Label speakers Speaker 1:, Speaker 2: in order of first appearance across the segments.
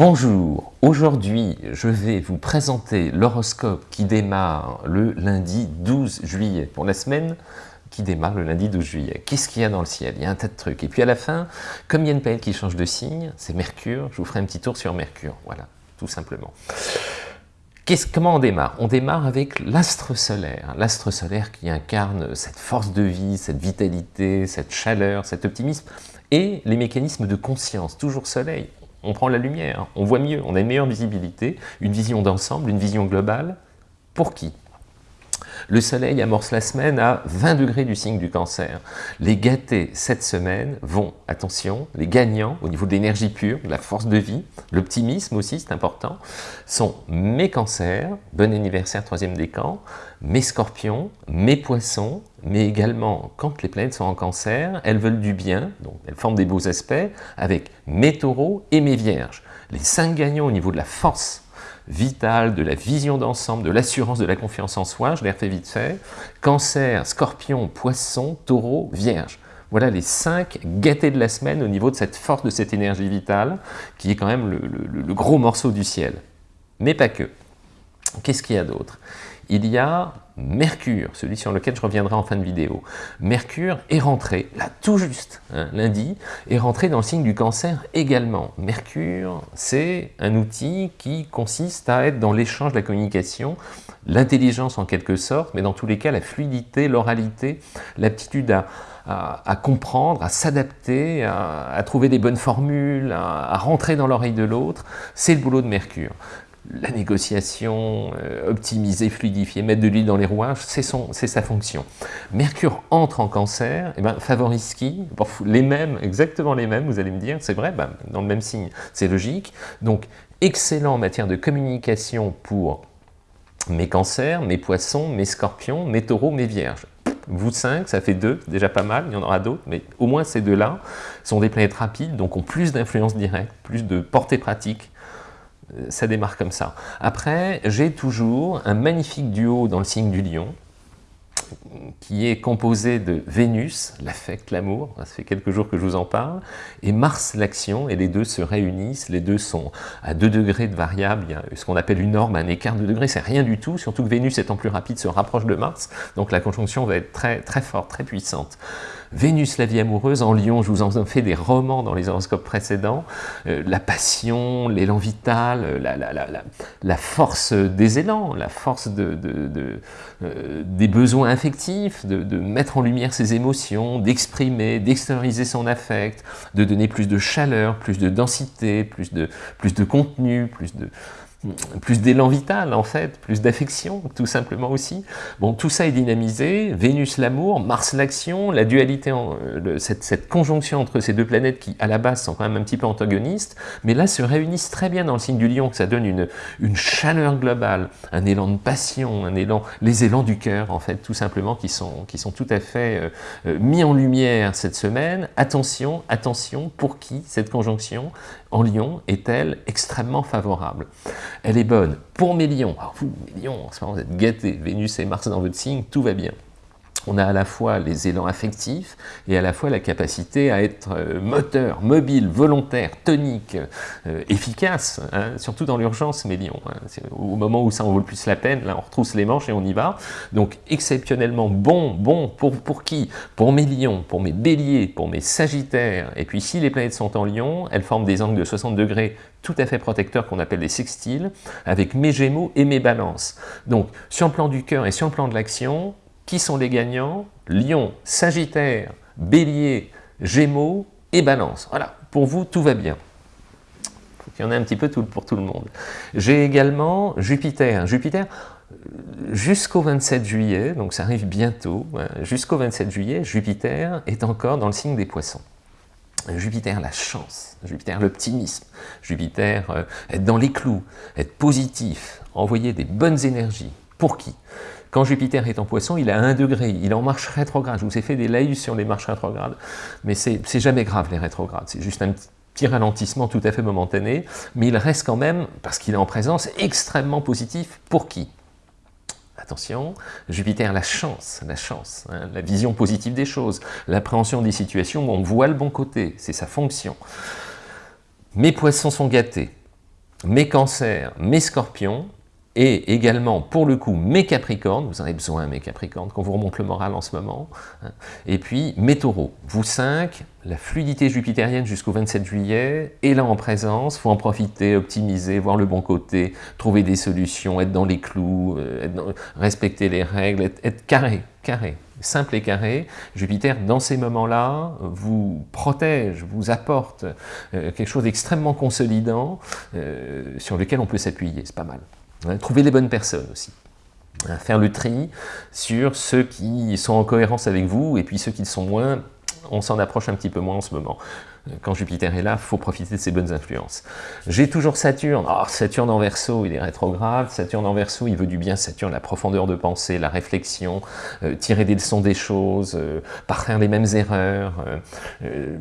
Speaker 1: Bonjour, aujourd'hui je vais vous présenter l'horoscope qui démarre le lundi 12 juillet pour la semaine qui démarre le lundi 12 juillet. Qu'est-ce qu'il y a dans le ciel? Il y a un tas de trucs. Et puis à la fin, comme il y a une planète qui change de signe, c'est Mercure, je vous ferai un petit tour sur Mercure, voilà, tout simplement. Comment on démarre? On démarre avec l'astre solaire, l'astre solaire qui incarne cette force de vie, cette vitalité, cette chaleur, cet optimisme, et les mécanismes de conscience, toujours soleil, on prend la lumière, on voit mieux, on a une meilleure visibilité, une vision d'ensemble, une vision globale. Pour qui? Le soleil amorce la semaine à 20 degrés du signe du cancer. Les gâtés cette semaine vont, attention, les gagnants au niveau de l'énergie pure, de la force de vie, l'optimisme aussi, c'est important, sont mes cancers, bon anniversaire troisième décan, mes scorpions, mes poissons, mais également quand les planètes sont en cancer, elles veulent du bien, donc elles forment des beaux aspects, avec mes taureaux et mes vierges. Les cinq gagnants au niveau de la force vitale, de la vision d'ensemble, de l'assurance, de la confiance en soi, je l'ai refait vite fait, cancer, scorpion, poisson, taureau, vierge. Voilà les cinq gâtés de la semaine au niveau de cette force, de cette énergie vitale, qui est quand même le gros morceau du ciel. Mais pas que. Qu'est-ce qu'il y a d'autre? Il y a Mercure, celui sur lequel je reviendrai en fin de vidéo. Mercure est rentré, là tout juste, hein, lundi, est rentré dans le signe du cancer également. Mercure, c'est un outil qui consiste à être dans l'échange, la communication, l'intelligence en quelque sorte, mais dans tous les cas la fluidité, l'oralité, l'aptitude à, comprendre, à s'adapter, à, trouver des bonnes formules, à rentrer dans l'oreille de l'autre, c'est le boulot de Mercure la négociation, euh, optimiser, fluidifier, mettre de l'huile dans les rouages, c'est sa fonction. Mercure entre en cancer, et eh ben, favorise qui? Les mêmes, exactement les mêmes, vous allez me dire, c'est vrai, ben, dans le même signe, c'est logique. Donc, excellent en matière de communication pour mes cancers, mes poissons, mes scorpions, mes taureaux, mes vierges. Vous cinq, ça fait deux, déjà pas mal, il y en aura d'autres, mais au moins ces deux-là sont des planètes rapides, donc ont plus d'influence directe, plus de portée pratique, ça démarre comme ça. Après, j'ai toujours un magnifique duo dans le signe du lion, qui est composé de Vénus, l'affect, l'amour, ça fait quelques jours que je vous en parle, et Mars, l'action, et les deux se réunissent, les deux sont à 2 degrés de variable, ce qu'on appelle une norme, un écart de degrés, c'est rien du tout, surtout que Vénus étant plus rapide se rapproche de Mars, donc la conjonction va être très, très forte, très puissante. Vénus, la vie amoureuse, en Lion, je vous en ai fait des romans dans les horoscopes précédents, euh, la passion, l'élan vital, euh, la, force des élans, la force euh, des besoins affectifs, de, mettre en lumière ses émotions, d'exprimer, d'extérioriser son affect, de donner plus de chaleur, plus de densité, plus de, plus de contenu, plus de, plus d'élan vital en fait, plus d'affection tout simplement aussi. Bon, tout ça est dynamisé, Vénus l'amour, Mars l'action, la dualité, euh, cette, conjonction entre ces deux planètes qui à la base sont quand même un petit peu antagonistes, mais là se réunissent très bien dans le signe du lion, que ça donne une, chaleur globale, un élan de passion, un élan, les élans du cœur en fait tout simplement qui sont, qui sont tout à fait euh, euh, mis en lumière cette semaine. Attention, attention, pour qui cette conjonction en lion est-elle extrêmement favorable elle est bonne pour mes lions. Alors vous, mes lions, en ce moment, vous êtes gâtés. Vénus et Mars dans votre signe, tout va bien on a à la fois les élans affectifs et à la fois la capacité à être euh, moteur, mobile, volontaire, tonique, euh, efficace, hein, surtout dans l'urgence, mes lions. Hein. au moment où ça en vaut le plus la peine, là on retrousse les manches et on y va. Donc exceptionnellement bon, bon, pour, pour qui? Pour mes lions, pour mes béliers, pour mes sagittaires. Et puis si les planètes sont en lion, elles forment des angles de 60 degrés tout à fait protecteurs qu'on appelle les sextiles, avec mes gémeaux et mes balances. Donc sur le plan du cœur et sur le plan de l'action, qui sont les gagnants? Lion, Sagittaire, Bélier, Gémeaux et Balance. Voilà, pour vous, tout va bien. Il faut qu'il y en ait un petit peu tout, pour tout le monde. J'ai également Jupiter. Jupiter, jusqu'au 27 juillet, donc ça arrive bientôt, hein, jusqu'au 27 juillet, Jupiter est encore dans le signe des poissons. Jupiter, la chance, Jupiter, l'optimisme, Jupiter, euh, être dans les clous, être positif, envoyer des bonnes énergies. Pour qui? Quand Jupiter est en poisson, il a 1 degré, il est en marche rétrograde. Je vous ai fait des laïus sur les marches rétrogrades, mais c'est jamais grave les rétrogrades, c'est juste un petit ralentissement tout à fait momentané, mais il reste quand même, parce qu'il est en présence, extrêmement positif. Pour qui? Attention, Jupiter, la chance, la chance, hein, la vision positive des choses, l'appréhension des situations où on voit le bon côté, c'est sa fonction. Mes poissons sont gâtés, mes cancers, mes scorpions, et également, pour le coup, mes capricornes, vous en avez besoin, mes capricornes, qu'on vous remonte le moral en ce moment, hein. et puis mes taureaux. Vous cinq, la fluidité jupitérienne jusqu'au 27 juillet est là en présence, faut en profiter, optimiser, voir le bon côté, trouver des solutions, être dans les clous, euh, respecter les règles, être, carré, carré, simple et carré. Jupiter, dans ces moments-là, vous protège, vous apporte euh, quelque chose d'extrêmement consolidant euh, sur lequel on peut s'appuyer, c'est pas mal. Trouver les bonnes personnes aussi. Faire le tri sur ceux qui sont en cohérence avec vous et puis ceux qui le sont moins, on s'en approche un petit peu moins en ce moment quand Jupiter est là, il faut profiter de ses bonnes influences. J'ai toujours Saturne. Oh, Saturne en verso, il est rétrograde. Saturne en verso, il veut du bien. Saturne, la profondeur de pensée, la réflexion, euh, tirer des leçons des choses, euh, pas faire les mêmes erreurs, euh,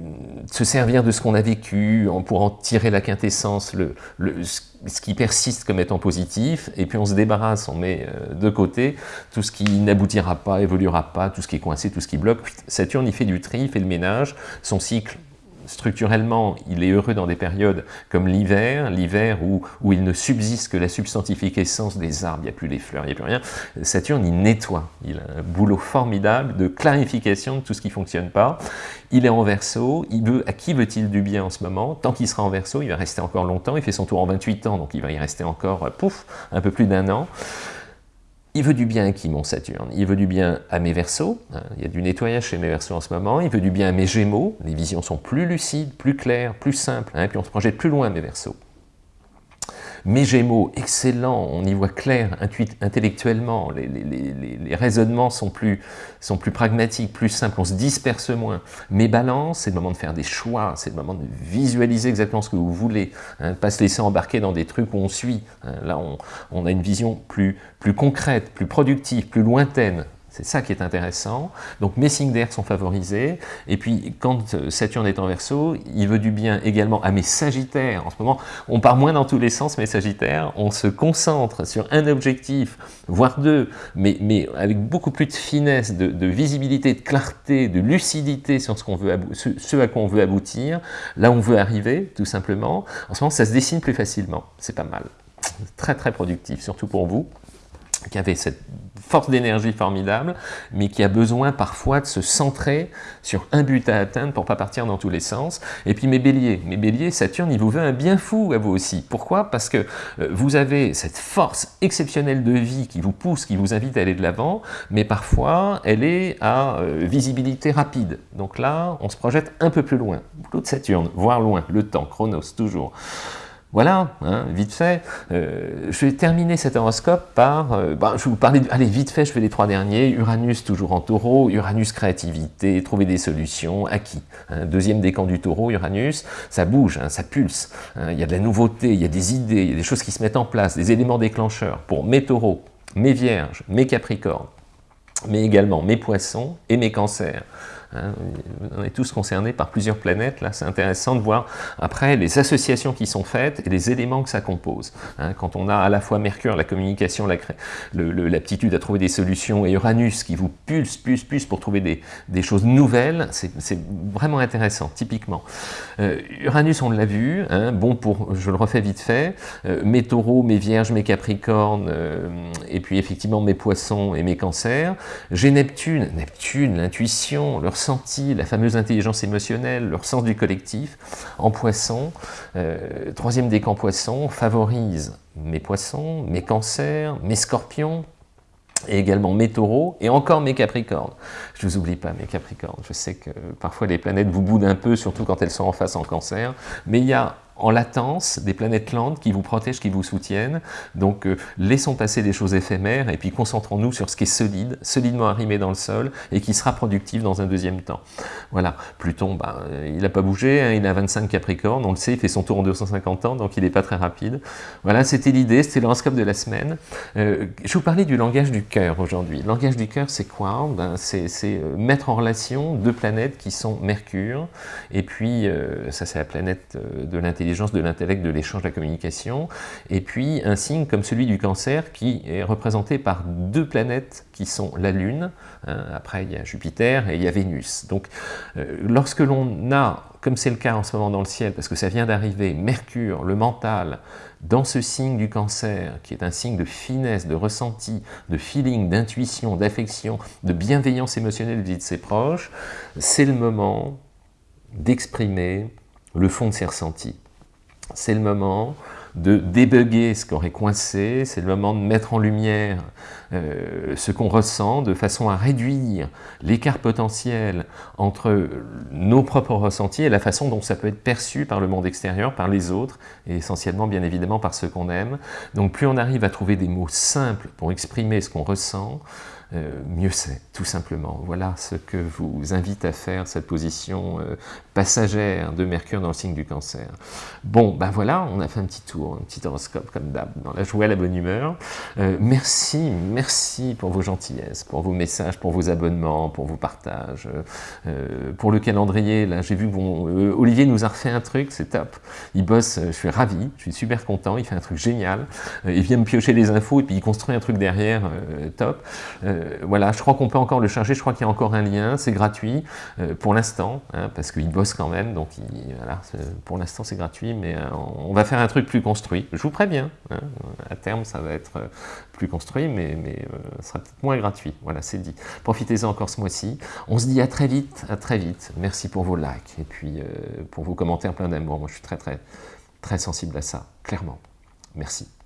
Speaker 1: se servir de ce qu'on a vécu pour en tirer la quintessence, le, ce qui persiste comme étant positif, et puis on se débarrasse, on met de côté tout ce qui n'aboutira pas, évoluera pas, tout ce qui est coincé, tout ce qui bloque. Saturne, il fait du tri, il fait le ménage, son cycle structurellement, il est heureux dans des périodes comme l'hiver, l'hiver où, où il ne subsiste que la substantifique essence des arbres, il n'y a plus les fleurs, il n'y a plus rien. Saturne, il nettoie, il a un boulot formidable de clarification de tout ce qui ne fonctionne pas. Il est en verso, il veut, à qui veut-il du bien en ce moment? Tant qu'il sera en verso, il va rester encore longtemps, il fait son tour en 28 ans, donc il va y rester encore, pouf, un peu plus d'un an. Il veut du bien à qui, mon Saturne? Il veut du bien à mes Verseaux, hein, il y a du nettoyage chez mes Verseaux en ce moment, il veut du bien à mes Gémeaux, les visions sont plus lucides, plus claires, plus simples, hein, puis on se projette plus loin, mes Verseaux. Mes Gémeaux, excellent, on y voit clair intellectuellement, les, raisonnements sont plus, sont plus pragmatiques, plus simples, on se disperse moins. Mes Balances, c'est le moment de faire des choix, c'est le moment de visualiser exactement ce que vous voulez, hein, pas se laisser embarquer dans des trucs où on suit. Hein. là, on, on, a une vision plus, plus concrète, plus productive, plus lointaine c'est ça qui est intéressant. Donc mes signes d'air sont favorisés. Et puis quand euh, Saturne est en verso, il veut du bien également à mes sagittaires. En ce moment, on part moins dans tous les sens, mes sagittaires. On se concentre sur un objectif, voire deux, mais, mais avec beaucoup plus de finesse, de, visibilité, de clarté, de lucidité sur ce, qu'on veut ce à quoi on veut aboutir, là on veut arriver, tout simplement. En ce moment, ça se dessine plus facilement. C'est pas mal. Très très productif, surtout pour vous qui avez cette force d'énergie formidable, mais qui a besoin parfois de se centrer sur un but à atteindre pour pas partir dans tous les sens. Et puis mes béliers, mes béliers, Saturne, il vous veut un bien fou à vous aussi. Pourquoi? Parce que euh, vous avez cette force exceptionnelle de vie qui vous pousse, qui vous invite à aller de l'avant, mais parfois elle est à euh, visibilité rapide. Donc là, on se projette un peu plus loin. Boulot de Saturne, voire loin, le temps, chronos, toujours. Voilà, hein, vite fait. Euh, je vais terminer cet horoscope par... Euh, bah, je vous parler... allez, vite fait, je fais les trois derniers. Uranus, toujours en taureau. Uranus, créativité, trouver des solutions. Acquis. Hein, deuxième décan du taureau, Uranus. Ça bouge, hein, ça pulse. il y a de la nouveauté, il y a des idées, il y a des choses qui se mettent en place, des éléments déclencheurs pour mes taureaux, mes vierges, mes capricornes, mais également mes poissons et mes cancers. Hein, on est tous concernés par plusieurs planètes, là c'est intéressant de voir après les associations qui sont faites et les éléments que ça compose. Hein. quand on a à la fois Mercure, la communication, l'aptitude à trouver des solutions, et Uranus qui vous pulse, pulse, pulse pour trouver des, choses nouvelles, c'est vraiment intéressant, typiquement. Euh, Uranus, on l'a vu, hein, bon pour, je le refais vite fait, euh, mes taureaux, mes vierges, mes capricornes, euh, et puis effectivement mes poissons et mes cancers. J'ai Neptune, Neptune, l'intuition, le la fameuse intelligence émotionnelle, le sens du collectif, en poisson, euh, troisième décan poisson, favorise mes poissons, mes cancers, mes scorpions, et également mes taureaux, et encore mes capricornes. Je ne vous oublie pas, mes capricornes. Je sais que parfois les planètes vous boudent un peu, surtout quand elles sont en face en cancer, mais il y a en latence, des planètes lentes qui vous protègent, qui vous soutiennent. Donc euh, laissons passer des choses éphémères et puis concentrons-nous sur ce qui est solide, solidement arrimé dans le sol et qui sera productif dans un deuxième temps. Voilà, Pluton, bah, il n'a pas bougé, hein, il a 25 Capricornes, on le sait, il fait son tour en 250 ans, donc il n'est pas très rapide. Voilà, c'était l'idée, c'était l'horoscope de la semaine. Euh, je vous parlais du langage du cœur aujourd'hui. Le langage du cœur, c'est quoi? Ben, C'est euh, mettre en relation deux planètes qui sont Mercure, et puis ça c'est la planète de l'intelligence de l'intellect, de l'échange, de la communication, et puis un signe comme celui du cancer qui est représenté par deux planètes qui sont la Lune, hein, après il y a Jupiter et il y a Vénus. Donc euh, lorsque l'on a, comme c'est le cas en ce moment dans le ciel, parce que ça vient d'arriver, Mercure, le mental, dans ce signe du cancer, qui est un signe de finesse, de ressenti, de feeling, d'intuition, d'affection, de bienveillance émotionnelle vis-à-vis de ses proches, c'est le moment d'exprimer le fond de ses ressentis. C'est le moment de débugger ce qui aurait coincé, c'est le moment de mettre en lumière euh, ce qu'on ressent de façon à réduire l'écart potentiel entre nos propres ressentis et la façon dont ça peut être perçu par le monde extérieur, par les autres, et essentiellement bien évidemment par ceux qu'on aime. Donc plus on arrive à trouver des mots simples pour exprimer ce qu'on ressent, euh, mieux c'est, tout simplement. Voilà ce que vous invite à faire, cette position euh, passagère de Mercure dans le signe du cancer. Bon, ben voilà, on a fait un petit tour, un petit horoscope comme d'hab, dans la joie la bonne humeur. Euh, merci, merci pour vos gentillesses, pour vos messages, pour vos abonnements, pour vos partages, pour le calendrier. Là, j'ai vu que Olivier nous a refait un truc, c'est top. Il bosse, je suis ravi, je suis super content, il fait un truc génial. il vient me piocher les infos et puis il construit un truc derrière, top. Euh, voilà, je crois qu'on peut encore le charger, je crois qu'il y a encore un lien, c'est gratuit euh, pour l'instant, hein, parce qu'il bosse quand même, donc voilà, pour l'instant c'est gratuit, mais euh, on va faire un truc plus construit. Je vous préviens, hein, à terme ça va être plus construit, mais, mais ça sera peut-être moins gratuit, voilà, c'est dit. Profitez-en encore ce mois-ci. On se dit à très vite, à très vite. Merci pour vos likes, et puis pour vos commentaires plein d'amour. Moi je suis très très très sensible à ça, clairement. Merci.